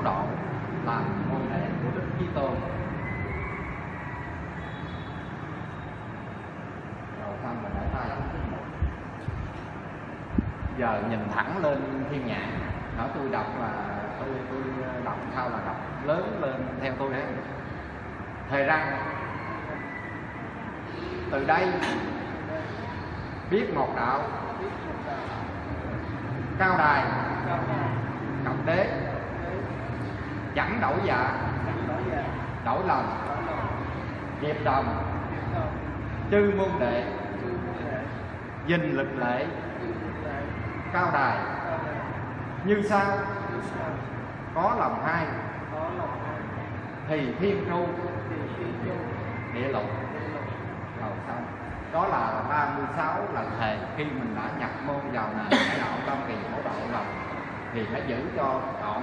phổ độ là môn đệ của đức chí tôn đầu xong mình để tay xuống cái giờ nhìn thẳng lên thiên nhãn nói tôi đọc là tôi tôi đọc sao là đọc lớn lên theo tôi đấy. Thầy răng từ đây biết một đạo, cao đài cộng đế chẳng đổi dạ. Đổi lòng. Nghiệp đồng. Chư môn đệ. Dình lực lệ cao đài. Như sau. Có lòng hai. Thì thiên tru địa lục. Rồi xong đó là 36 lần thề. Khi mình đã nhập môn vào nền cái đạo tâm kỳ mẫu độ lòng thì phải giữ cho trọn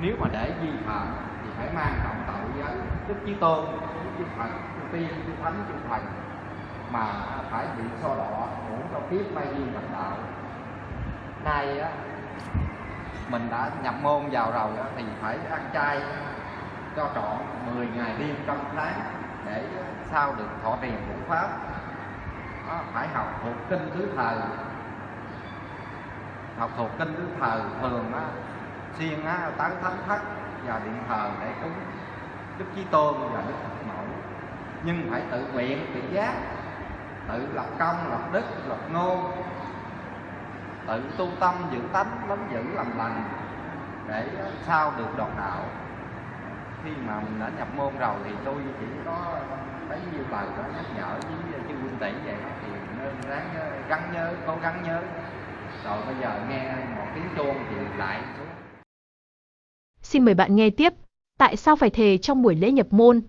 nếu mà để vi phạm thì phải mang trọng tội với đức chí tôn đức chí phật chư tiên chư thánh chư thần mà phải bị so đỏ muốn cho kiếp mai duyên vận đạo. Nay á mình đã nhập môn vào rồi á, thì phải ăn chay cho trọn 10 ngày đêm trong tháng để sao được thọ trì ngũ pháp. Đó, phải học thuộc kinh thứ thời. Học thuộc kinh thứ thời thường á xuyên á tán thánh thất và điện thờ để cúng đức chí tôn và đức phật mẫu. Nhưng phải tự nguyện tự giác tự lập công lập đức lập ngôn tự tu tâm giữ tánh lắm giữ làm lành để sao được đoạt đạo. Khi mà mình đã nhập môn rồi thì tôi chỉ có bấy nhiêu lời đó nhắc nhở với chư huynh tỷ vậy đó, thì nên ráng gắn nhớ cố gắng nhớ. Rồi bây giờ nghe một tiếng chuông thì lại xuống. Xin mời bạn nghe tiếp, tại sao phải thề trong buổi lễ nhập môn?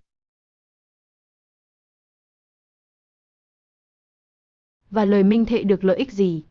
Và lời minh thệ được lợi ích gì?